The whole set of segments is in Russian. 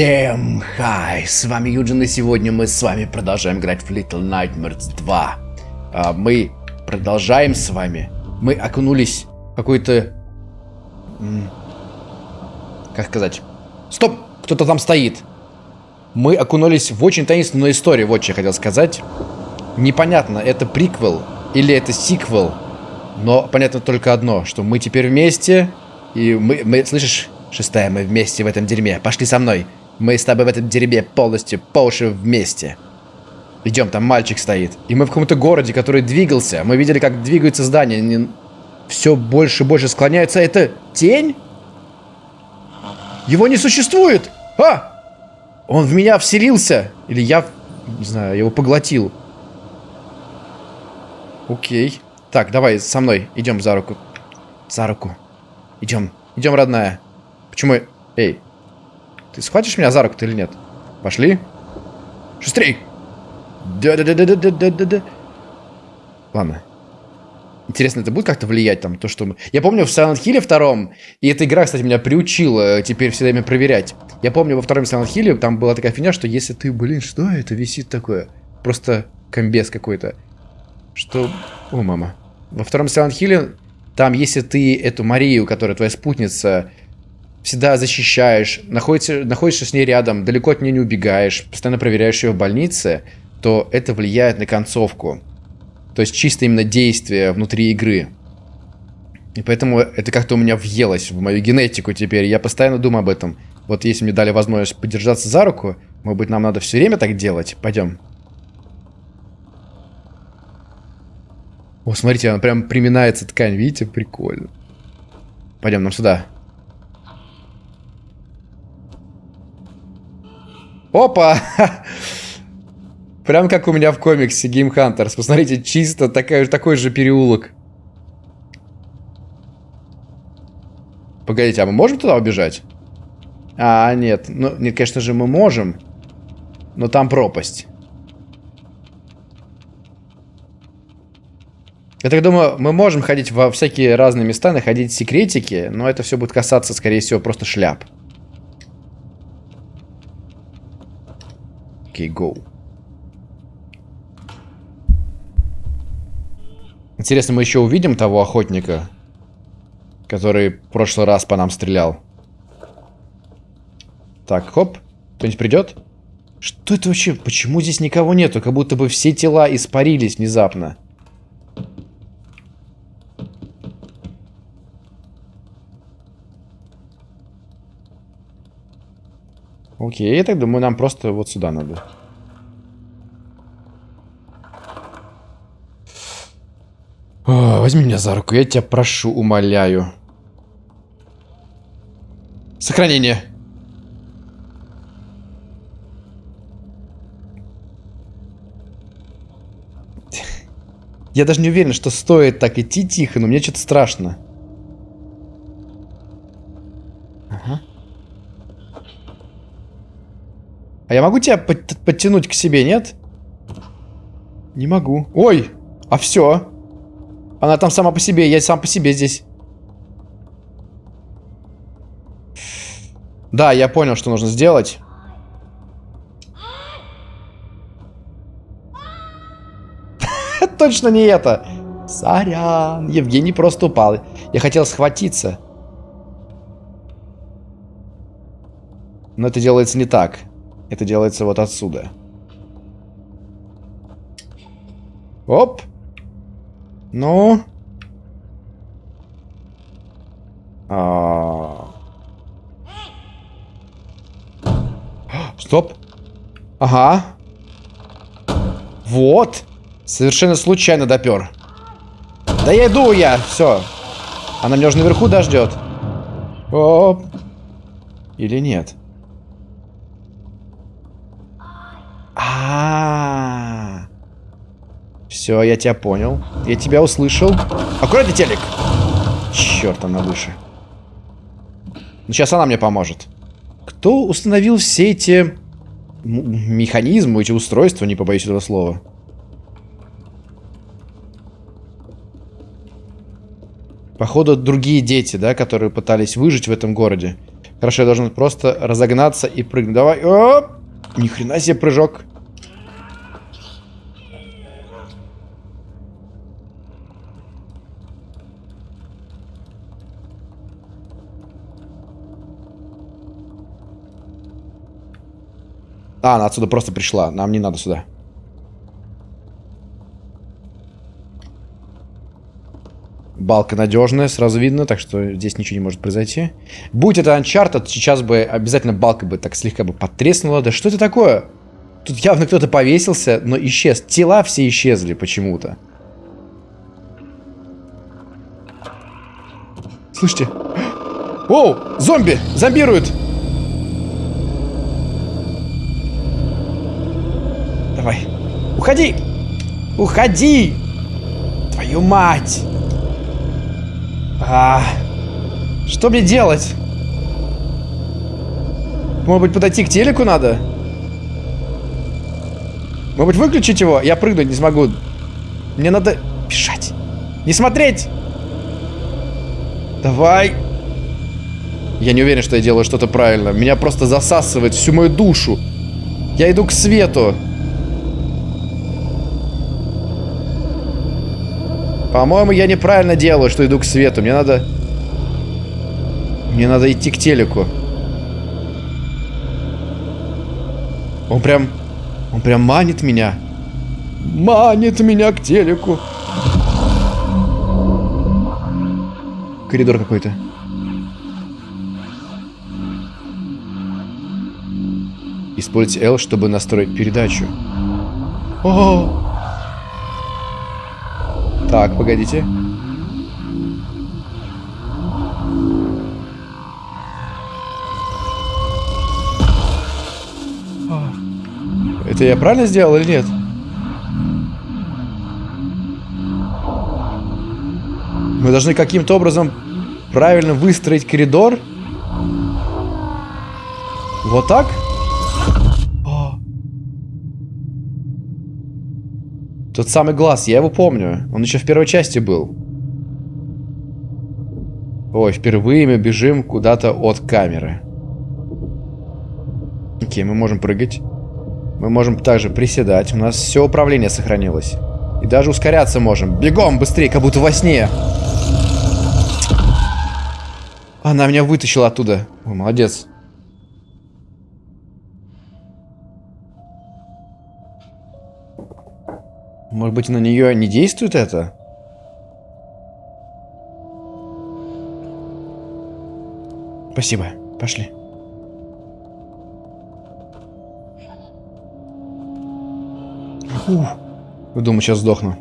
Всем хай, с вами Юджин, и сегодня мы с вами продолжаем играть в Little Nightmares 2. А, мы продолжаем с вами. Мы окунулись в какой-то... Как сказать? Стоп! Кто-то там стоит. Мы окунулись в очень таинственную историю, вот что я хотел сказать. Непонятно, это приквел или это сиквел. Но понятно только одно, что мы теперь вместе, и мы, мы слышишь, шестая, мы вместе в этом дерьме. Пошли со мной. Мы с тобой в этом дерьме полностью по уши вместе. Идем, там мальчик стоит. И мы в каком-то городе, который двигался. Мы видели, как двигаются здания. Не... Все больше и больше склоняется. Это тень? Его не существует! А! Он в меня вселился. Или я, не знаю, его поглотил. Окей. Так, давай со мной. Идем за руку. За руку. Идем. Идем, родная. Почему... Эй, ты схватишь меня за руку-то или нет? Пошли. Шустрей! Да-да-да-да-да-да-да. Ладно. Интересно, это будет как-то влиять там, то, что мы... Я помню в Silent Hill втором, и эта игра, кстати, меня приучила теперь все время проверять. Я помню во втором Silent Hill там была такая фигня, что если ты, блин, что это висит такое? Просто комбез какой-то. Что... О, мама. Во втором Silent Hill там, если ты эту Марию, которая твоя спутница, всегда защищаешь, находишься, находишься с ней рядом, далеко от нее не убегаешь, постоянно проверяешь ее в больнице, то это влияет на концовку. То есть чисто именно действие внутри игры. И поэтому это как-то у меня въелось в мою генетику теперь. Я постоянно думаю об этом. Вот если мне дали возможность подержаться за руку, может быть, нам надо все время так делать? Пойдем. О, смотрите, она прям приминается ткань, видите? Прикольно. Пойдем, нам сюда. Опа! Прям как у меня в комиксе Game Hunters. Посмотрите, чисто такая, такой же переулок. Погодите, а мы можем туда убежать? А, нет. Ну, нет, конечно же, мы можем. Но там пропасть. Я так думаю, мы можем ходить во всякие разные места, находить секретики, но это все будет касаться, скорее всего, просто шляп. Окей, go. Интересно, мы еще увидим того охотника, который в прошлый раз по нам стрелял. Так, хоп. Кто-нибудь придет? Что это вообще? Почему здесь никого нету? Как будто бы все тела испарились внезапно. Окей, я так думаю, нам просто вот сюда надо. О, возьми меня за руку, я тебя прошу, умоляю. Сохранение. Я даже не уверен, что стоит так идти тихо, но мне что-то страшно. А я могу тебя под подтянуть к себе, нет? Не могу. Ой, а все. Она там сама по себе, я сам по себе здесь. Да, я понял, что нужно сделать. Точно не это. Сорян. Евгений просто упал. Я хотел схватиться. Но это делается не так. Это делается вот отсюда. Оп. Ну. А... Стоп. Ага. Вот. Совершенно случайно допер. Да я иду я. Все. Она меня уже наверху дождет. Оп. Или нет? Все, я тебя понял. Я тебя услышал. Аккуратный телек. Черт, она выше. Ну, сейчас она мне поможет. Кто установил все эти механизмы, эти устройства, не побоюсь этого слова? Походу, другие дети, да, которые пытались выжить в этом городе. Хорошо, я должен просто разогнаться и прыгнуть. Давай. Оп! Ни хрена себе прыжок. А, она отсюда просто пришла. Нам не надо сюда. Балка надежная, сразу видно, так что здесь ничего не может произойти. Будь это Uncharted, сейчас бы обязательно балка бы так слегка бы потреснула. Да что это такое? Тут явно кто-то повесился, но исчез. Тела все исчезли почему-то. Слышите? Оу, зомби! Зомбируют! Давай. Уходи! Уходи! Твою мать! А, что мне делать? Может быть, подойти к телеку надо? Может быть, выключить его? Я прыгнуть не смогу. Мне надо бежать. Не смотреть! Давай. Я не уверен, что я делаю что-то правильно. Меня просто засасывает всю мою душу. Я иду к свету. По-моему, я неправильно делаю, что иду к свету. Мне надо... Мне надо идти к телеку. Он прям... Он прям манит меня. Манит меня к телеку. Коридор какой-то. Используйте L, чтобы настроить передачу. О! Так, погодите. Это я правильно сделал или нет? Мы должны каким-то образом правильно выстроить коридор. Вот так? Тот самый глаз, я его помню. Он еще в первой части был. Ой, впервые мы бежим куда-то от камеры. Окей, мы можем прыгать. Мы можем также приседать. У нас все управление сохранилось. И даже ускоряться можем. Бегом, быстрее, как будто во сне. Она меня вытащила оттуда. Ой, молодец. Может быть, на нее не действует это? Спасибо. Пошли. Фух. Думаю, сейчас сдохну.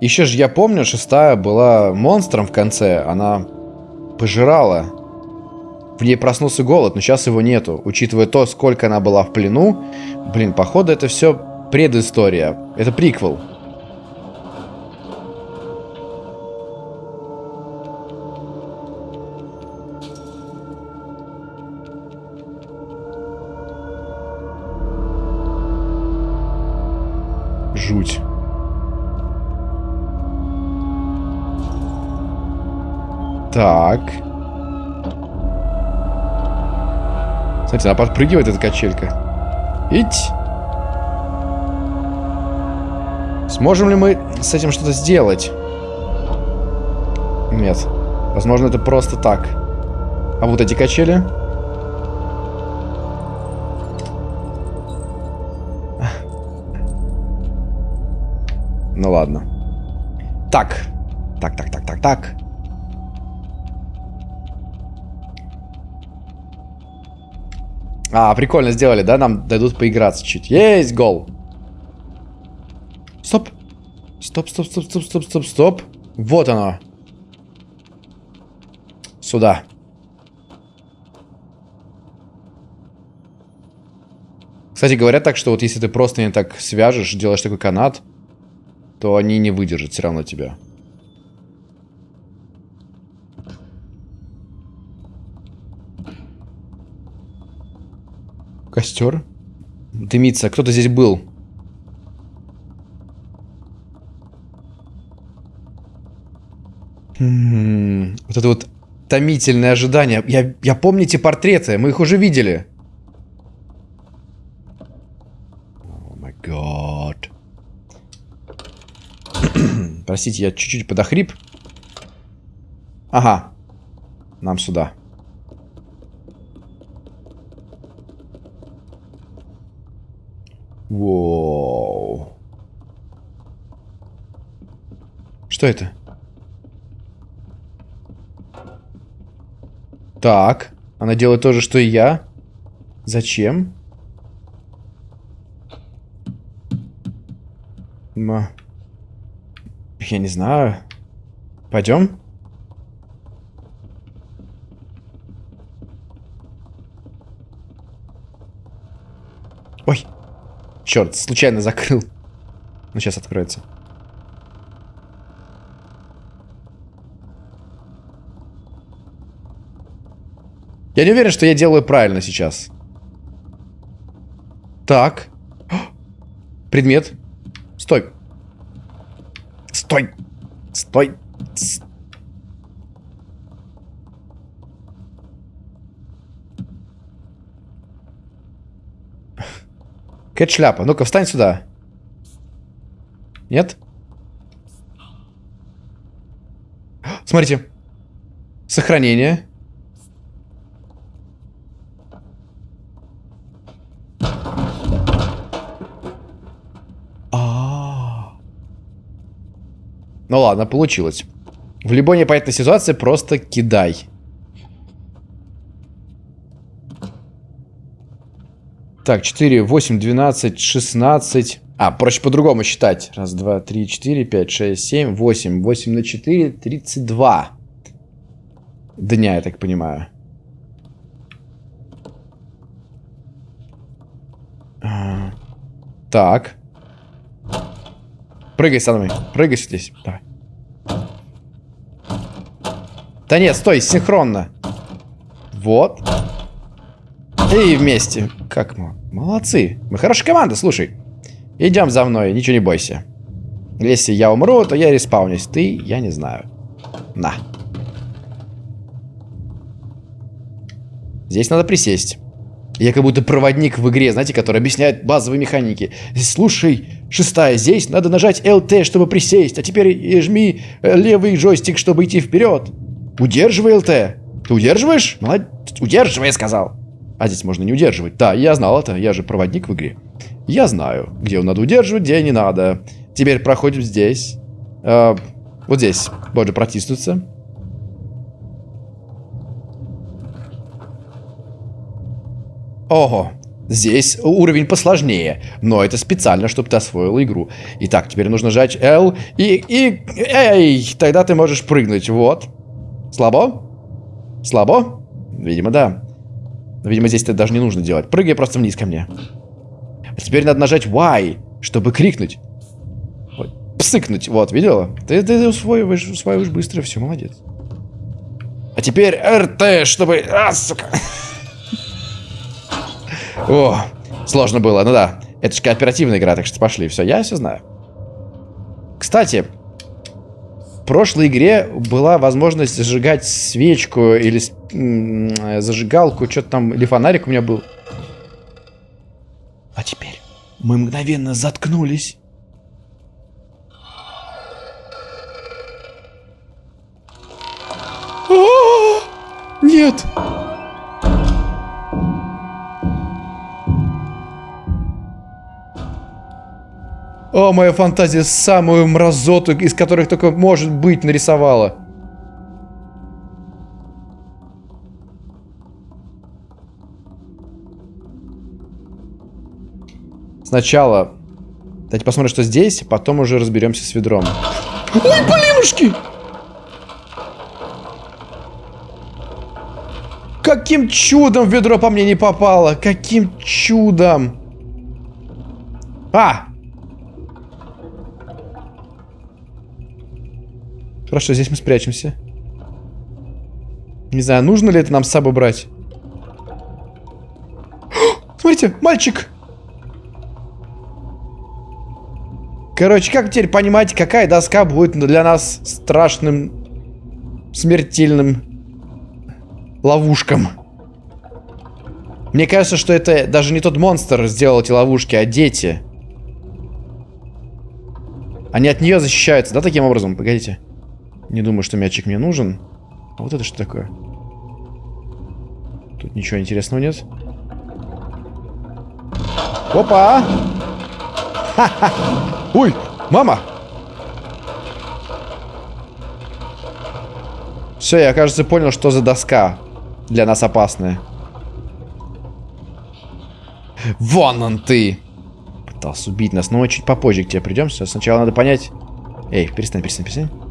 Еще же я помню, шестая была монстром в конце. Она пожирала в ней проснулся голод, но сейчас его нету. Учитывая то, сколько она была в плену, блин, походу это все предыстория. Это приквел. Жуть. Так. Смотрите, она подпрыгивает, эта качелька. Ить! Сможем ли мы с этим что-то сделать? Нет. Возможно, это просто так. А вот эти качели? Ну ладно. Так. Так, так, так, так, так. А, прикольно сделали, да? Нам дадут поиграться чуть. Есть гол. Стоп. Стоп, стоп, стоп, стоп, стоп, стоп, стоп. Вот оно. Сюда. Кстати, говорят так, что вот если ты просто не так свяжешь, делаешь такой канат, то они не выдержат все равно тебя. Костер. Дымится. Кто-то здесь был. М -м -м. Вот это вот томительное ожидание. Я, я помню эти портреты, мы их уже видели. О май гад. Простите, я чуть-чуть подохрип. Ага. Нам сюда. Воу. Что это? Так. Она делает то же, что и я. Зачем? Ма. Я не знаю. Пойдем? Ой. Черт, случайно закрыл. Ну, сейчас откроется. Я не уверен, что я делаю правильно сейчас. Так. Предмет. Стой. Стой. Стой. Кэт шляпа. Ну-ка, встань сюда. Нет? Смотрите. Сохранение. Ну ладно, получилось. В любой непонятной ситуации просто кидай. Так, 4, 8, 12, 16. А, проще по-другому считать. Раз, два, три, четыре, пять, шесть, семь, восемь. Восемь на четыре, тридцать два. Дня, я так понимаю. А, так. Прыгай со мной. Прыгай здесь. Давай. Да нет, стой, синхронно. Вот. И вместе. Как мы? Молодцы. Мы хорошая команда, слушай. Идем за мной, ничего не бойся. Если я умру, то я респаунюсь. Ты, я не знаю. На. Здесь надо присесть. Я как будто проводник в игре, знаете, который объясняет базовые механики. Слушай, шестая, здесь надо нажать LT, чтобы присесть, а теперь жми э, левый джойстик, чтобы идти вперед. Удерживай LT. Ты удерживаешь? Молодец. Удерживай, я сказал. А здесь можно не удерживать. Да, я знал это, я же проводник в игре. Я знаю, где надо удерживать, где не надо. Теперь проходим здесь. Э, вот здесь. Можно протиснуться. Ого, здесь уровень посложнее, но это специально, чтобы ты освоил игру. Итак, теперь нужно жать L и... и... Эй, тогда ты можешь прыгнуть, вот. Слабо? Слабо? Видимо, да. Видимо, здесь это даже не нужно делать. Прыгай просто вниз ко мне. А теперь надо нажать Y, чтобы крикнуть. Псыкнуть. Вот, видела? Ты, ты усвоиваешь, усваиваешь быстро, все, молодец. А теперь РТ, чтобы... А, сука. О, сложно было, ну да. Это же кооперативная игра, так что пошли. Все, я все знаю. Кстати, в прошлой игре была возможность зажигать свечку или зажигалку, что-то там, или фонарик у меня был. А теперь мы мгновенно заткнулись. О, моя фантазия самую мразоту, из которых только может быть, нарисовала. Сначала давайте посмотрим, что здесь, потом уже разберемся с ведром. Ой, блинушки! Каким чудом ведро по мне не попало? Каким чудом? А! Хорошо, здесь мы спрячемся. Не знаю, нужно ли это нам с собой брать. Смотрите, мальчик! Короче, как теперь понимать, какая доска будет для нас страшным, смертельным ловушкам. Мне кажется, что это даже не тот монстр сделал эти ловушки, а дети. Они от нее защищаются, да, таким образом? Погодите. Не думаю, что мячик мне нужен. А вот это что такое? Тут ничего интересного нет. Опа! Ха-ха! Ой, мама! Все, я, кажется, понял, что за доска для нас опасная. Вон он ты! Пытался убить нас, но мы чуть попозже к тебе придем. Сначала надо понять... Эй, перестань, перестань, перестань.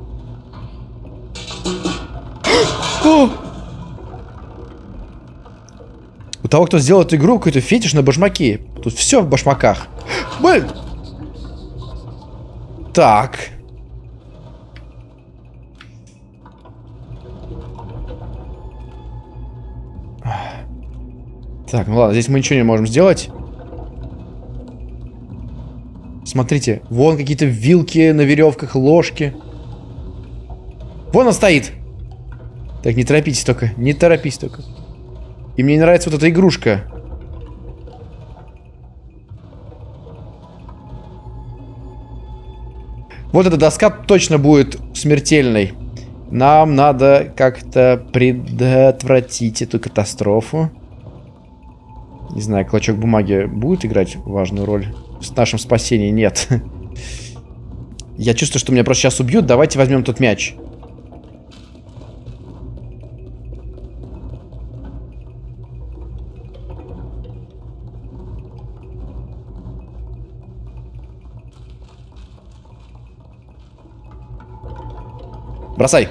У того, кто сделал эту игру, какой-то фетиш на башмаки. Тут все в башмаках. Блин! Так. Так, ну ладно, здесь мы ничего не можем сделать. Смотрите, вон какие-то вилки на веревках, ложки. Вон он стоит. Так, не торопитесь только, не торопись только. И мне не нравится вот эта игрушка. Вот эта доска точно будет смертельной. Нам надо как-то предотвратить эту катастрофу. Не знаю, клочок бумаги будет играть важную роль? В нашем спасении нет. Я чувствую, что меня просто сейчас убьют. Давайте возьмем тот мяч. Бросай.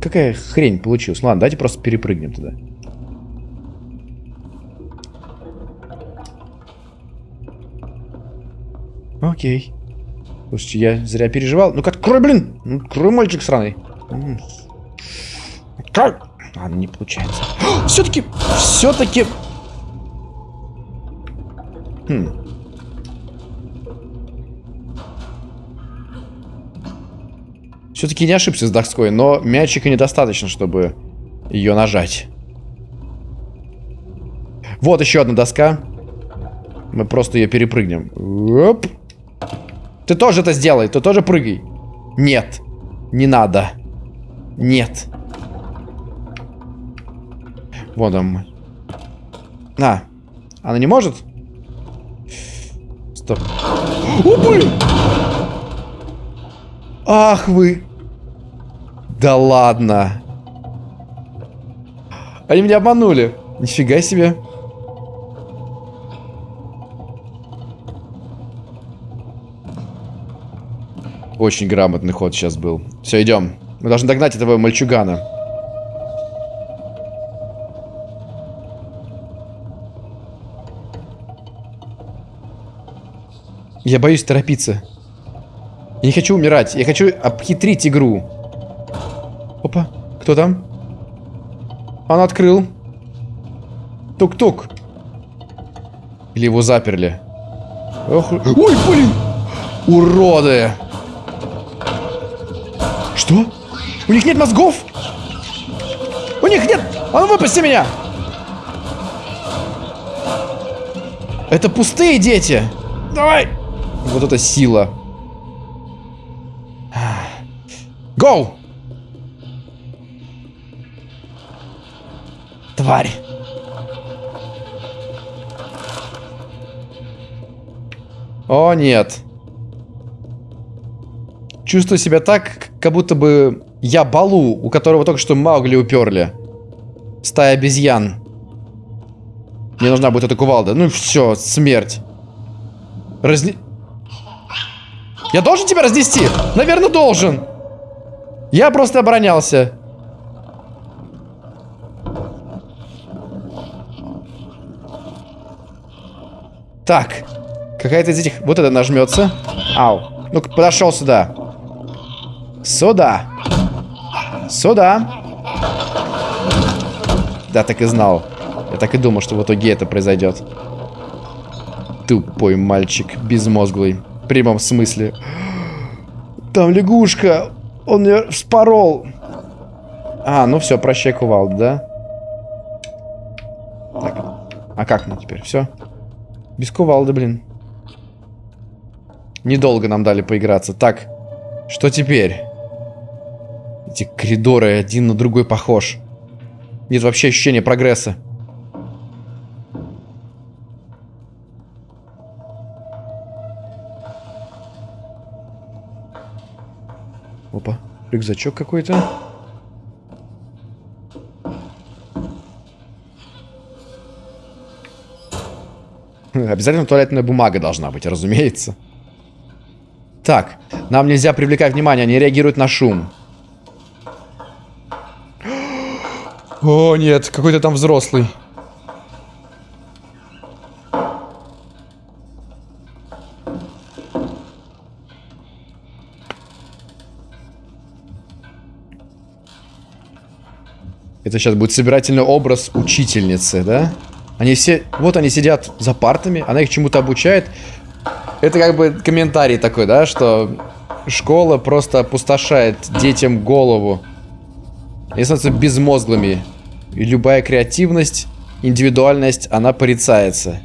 Какая хрень получилась? Ладно, давайте просто перепрыгнем туда. Окей. Слушайте, я зря переживал. Ну-ка, открой, блин! Ну, открой, мальчик сраный. Как? Ладно, не получается. Все-таки, все-таки... Хм. Все-таки не ошибся с доской, но мячика недостаточно, чтобы ее нажать. Вот еще одна доска. Мы просто ее перепрыгнем. Оп. Ты тоже это сделай, ты тоже прыгай. Нет, не надо. Нет. Вот он. На. Она не может? Стоп. О, блин! Ах вы! Да ладно. Они меня обманули. Нифига себе. Очень грамотный ход сейчас был. Все, идем. Мы должны догнать этого мальчугана. Я боюсь торопиться. Я не хочу умирать. Я хочу обхитрить игру. Опа, кто там? Он открыл. Тук-тук. Или его заперли. Ох, ой, блин! Уроды! Что? У них нет мозгов? У них нет! А ну выпусти меня! Это пустые дети! Давай! Вот это сила. Гоу! Тварь. О, нет. Чувствую себя так, как будто бы я Балу, у которого только что Маугли уперли. Стая обезьян. Мне нужна будет эта кувалда. Ну все, смерть. Разни... Я должен тебя разнести? Наверное, должен. Я просто оборонялся. Так. Какая-то из этих... Вот это нажмется. Ау. Ну-ка, подошел сюда. Сюда. Сюда. Да, так и знал. Я так и думал, что в итоге это произойдет. Тупой мальчик, безмозглый. В прямом смысле. Там лягушка. Он ее вспорол. А, ну все, прощай, кувалда, да? Так. А как мы теперь? Все? Без кувалды, блин. Недолго нам дали поиграться. Так, что теперь? Эти коридоры один на другой похож. Нет вообще ощущения прогресса. Опа, рюкзачок какой-то. Обязательно туалетная бумага должна быть, разумеется. Так, нам нельзя привлекать внимание, они реагируют на шум. О, нет, какой-то там взрослый. Это сейчас будет собирательный образ учительницы, да? Они все... Вот они сидят за партами, она их чему-то обучает. Это как бы комментарий такой, да, что школа просто опустошает детям голову. Они становятся безмозглыми. И любая креативность, индивидуальность, она порицается.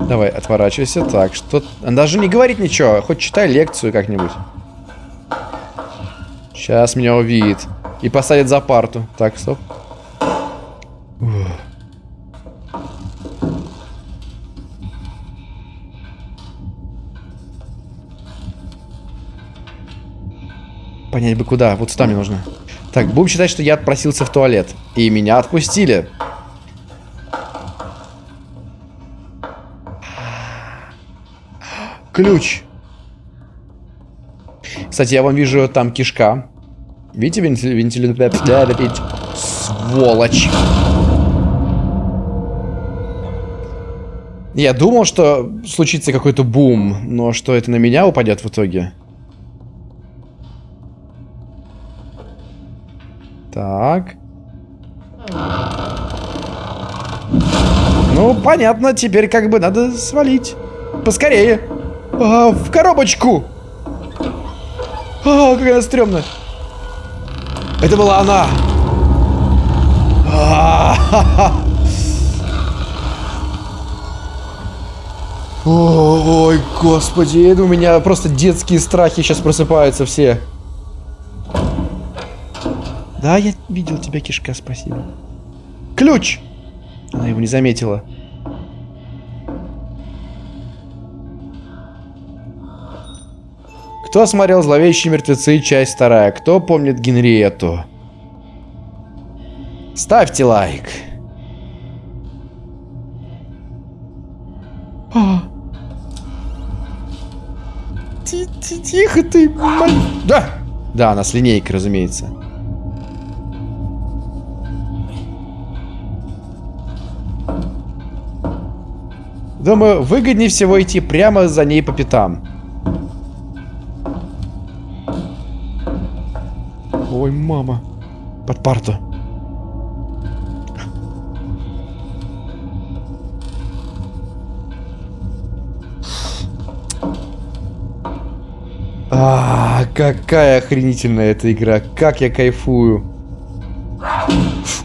Давай, отворачивайся. Так, что... Даже не говорит ничего, хоть читай лекцию как-нибудь. Сейчас меня увидит. И посадит за парту. Так, стоп. Понять бы куда. Вот сюда мне нужно. Так, будем считать, что я отпросился в туалет. И меня отпустили. Ключ. Кстати, я вам вижу там кишка. Видите вентилятор? Сволочь. Я думал, что случится какой-то бум, но что это на меня упадет в итоге? Так. Ну, понятно, теперь как бы надо свалить. Поскорее. А, в коробочку. А, какая стрёмная. Это была она. Ой, господи, у меня просто детские страхи сейчас просыпаются все. Да, я видел тебя, кишка, спасибо. Ключ! Она его не заметила. Кто смотрел «Зловещие мертвецы», часть вторая? Кто помнит Генриету? Ставьте лайк. А. Тихо ты, Да! Да, она с линейкой, разумеется. Думаю, выгоднее всего идти прямо за ней по пятам. Ой, мама. Под парту. А, какая охренительная эта игра. Как я кайфую.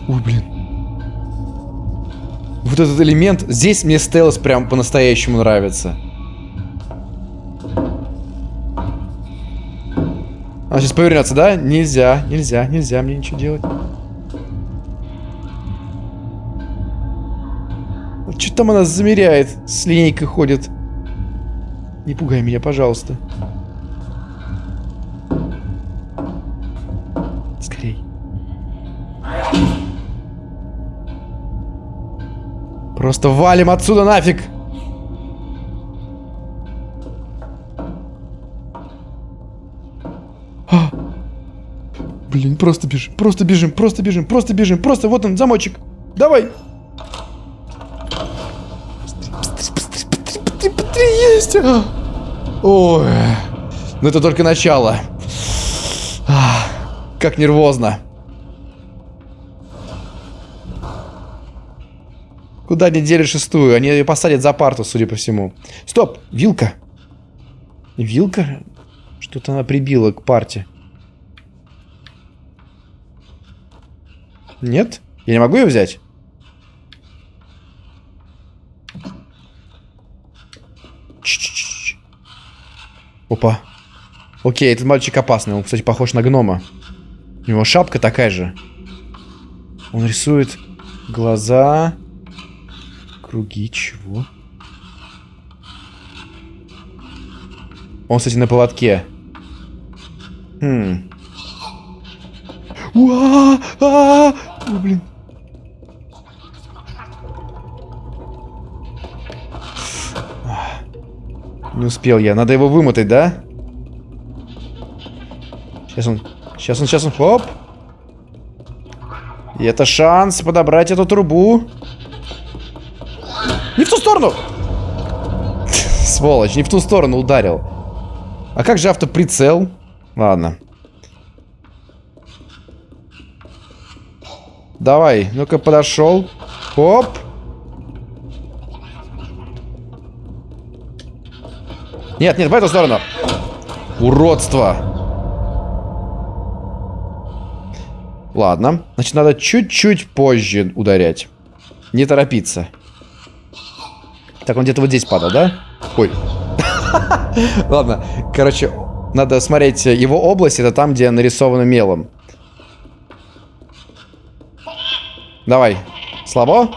Ой, блин. Вот этот элемент. Здесь мне стелс прям по-настоящему нравится. Она сейчас повернется, да? Нельзя, нельзя, нельзя мне ничего делать. Что там она замеряет? С линейкой ходит. Не пугай меня, пожалуйста. Скорей. Просто валим отсюда нафиг! Блин, просто бежим, просто бежим, просто бежим, просто бежим, просто вот он, замочек. Давай. Есть. Ой. Ну это только начало. Как нервозно. Куда они дели шестую? Они ее посадят за парту, судя по всему. Стоп, вилка. Вилка? Что-то она прибила к парте. Нет? Я не могу ее взять? Ч -ч -ч Опа. Окей, этот мальчик опасный. Он, кстати, похож на гнома. У него шапка такая же. Он рисует глаза. Круги чего? Он, кстати, на поводке. Хм. Уа! А! О, блин. Не успел я. Надо его вымотать, да? Сейчас он... Сейчас он, сейчас он... Хоп! И это шанс подобрать эту трубу. Не в ту сторону! Сволочь, не в ту сторону ударил. А как же автоприцел? Ладно. Давай, ну-ка подошел. Хоп. Нет, нет, в эту сторону. Уродство. Ладно. Значит, надо чуть-чуть позже ударять. Не торопиться. Так, он где-то вот здесь падал, да? Ой. Ладно. Короче, надо смотреть его область. Это там, где нарисовано мелом. Давай. Слабо?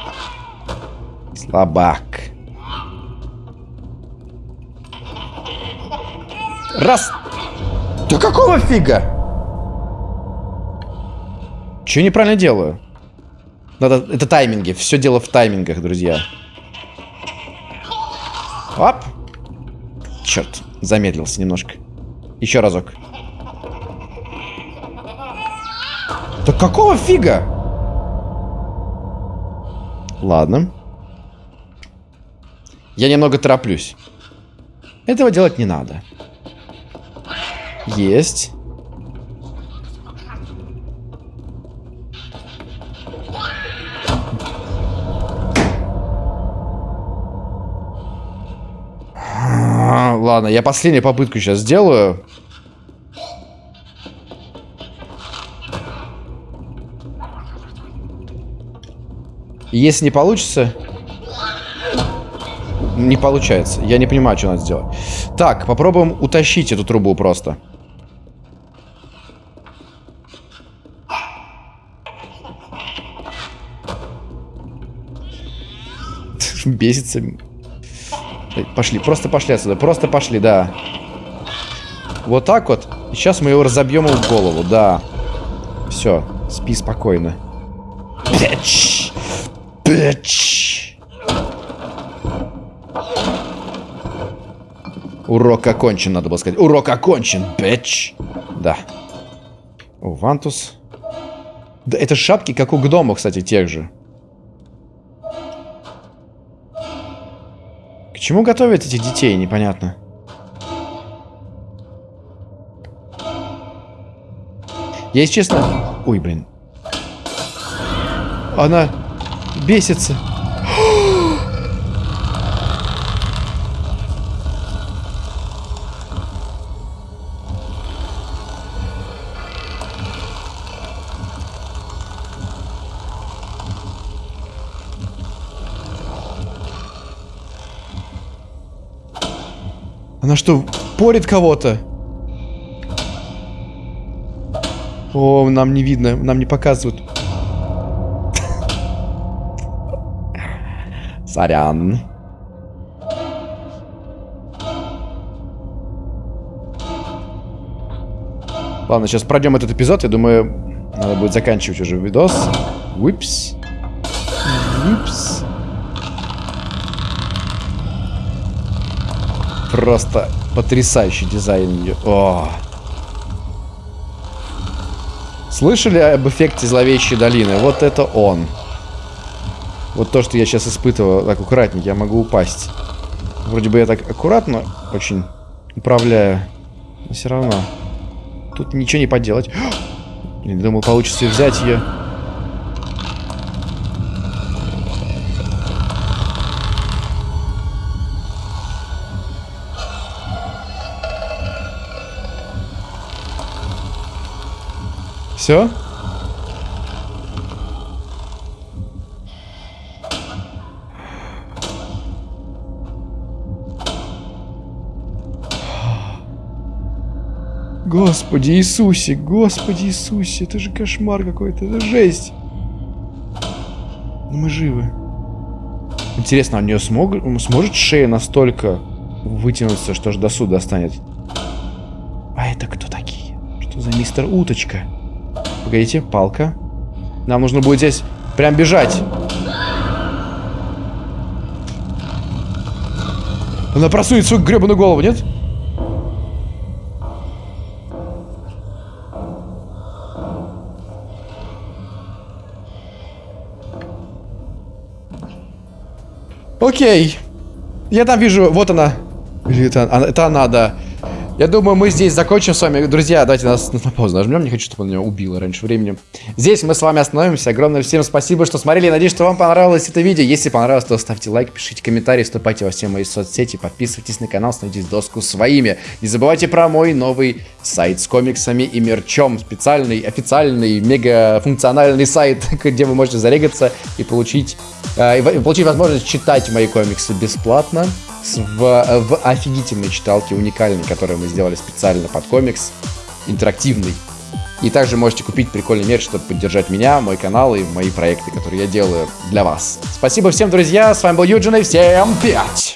Слабак. Раз. Да какого фига? Че неправильно делаю? Надо... Это тайминги. Все дело в таймингах, друзья. Оп. Черт. Замедлился немножко. Еще разок. Да какого фига? Ладно. Я немного тороплюсь. Этого делать не надо. Есть. Ладно, я последнюю попытку сейчас сделаю. Если не получится... Не получается. Я не понимаю, что надо сделать. Так, попробуем утащить эту трубу просто. Бесится. Пошли, просто пошли отсюда. Просто пошли, да. Вот так вот. Сейчас мы его разобьем в голову, да. Все, спи спокойно. Bitch! Bitch! Урок окончен, надо было сказать. Урок окончен, bitch! Да. О, Вантуз. Да, это шапки, как у гномов, кстати, тех же. К чему готовят этих детей, непонятно. Я, если честно... Ой, блин. Она бесится. Она что, порит кого-то? О, нам не видно, нам не показывают. Сорян. Ладно, сейчас пройдем этот эпизод. Я думаю, надо будет заканчивать уже видос. Уипс. Уипс. Просто потрясающий дизайн. О. Слышали об эффекте зловещей долины? Вот это он. Вот то, что я сейчас испытывал, так аккуратненько, я могу упасть. Вроде бы я так аккуратно очень управляю, но все равно. Тут ничего не поделать. Блин, думал, получится взять ее. Все? Господи Иисусе, Господи Иисусе, это же кошмар какой-то, это жесть. Но мы живы. Интересно, а у нее смог, сможет шея настолько вытянуться, что же до суда станет? А это кто такие? Что за мистер Уточка? Погодите, палка. Нам нужно будет здесь прям бежать. Она просует свою гребаную голову, нет? Окей. Я там вижу, вот она. Или это, это она, да. Я думаю, мы здесь закончим с вами. Друзья, давайте нас на паузу нажмем. Не хочу, чтобы он меня убил раньше времени. Здесь мы с вами остановимся. Огромное всем спасибо, что смотрели. Надеюсь, что вам понравилось это видео. Если понравилось, то ставьте лайк, пишите комментарии, вступайте во все мои соцсети, подписывайтесь на канал, становитесь доску своими. Не забывайте про мой новый сайт с комиксами и мерчом. Специальный, официальный, мега функциональный сайт, где вы можете зарегаться и получить, э, и получить возможность читать мои комиксы бесплатно в, в офигительной читалке, уникальной, которую мы сделали специально под комикс, интерактивный. И также можете купить прикольный мерч, чтобы поддержать меня, мой канал и мои проекты, которые я делаю для вас. Спасибо всем, друзья. С вами был Юджин, и всем пять!